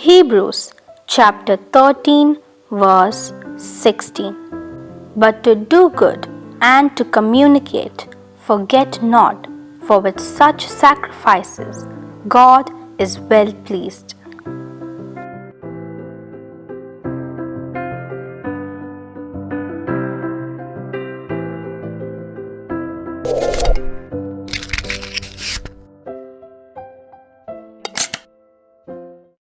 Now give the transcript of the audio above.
Hebrews chapter 13, verse 16. But to do good and to communicate, forget not, for with such sacrifices God is well pleased.